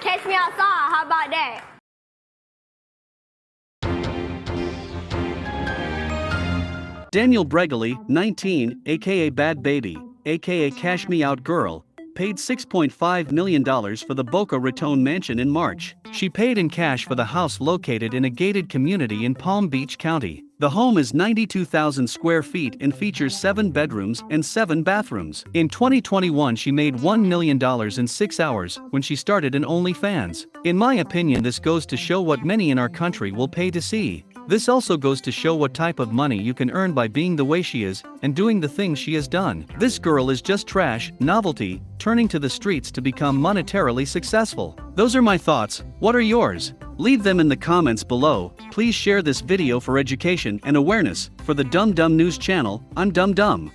Catch me outside. How about that? Danielle Bregoli, 19, aka Bhad Bhabie, aka Cash Me Out Girl, paid $6.5 million for the Boca Raton mansion in March. She paid in cash for the house located in a gated community in Palm Beach County. The home is 92,000 square feet and features 7 bedrooms and 7 bathrooms. In 2021 she made $1 million in 6 hours when she started in OnlyFans. In my opinion this goes to show what many in our country will pay to see. This also goes to show what type of money you can earn by being the way she is and doing the things she has done. This girl is just trash, novelty, turning to the streets to become monetarily successful. Those are my thoughts, what are yours? Leave them in the comments below, please share this video for education and awareness, for the Dumb Dumb News channel, I'm Dumb Dumb.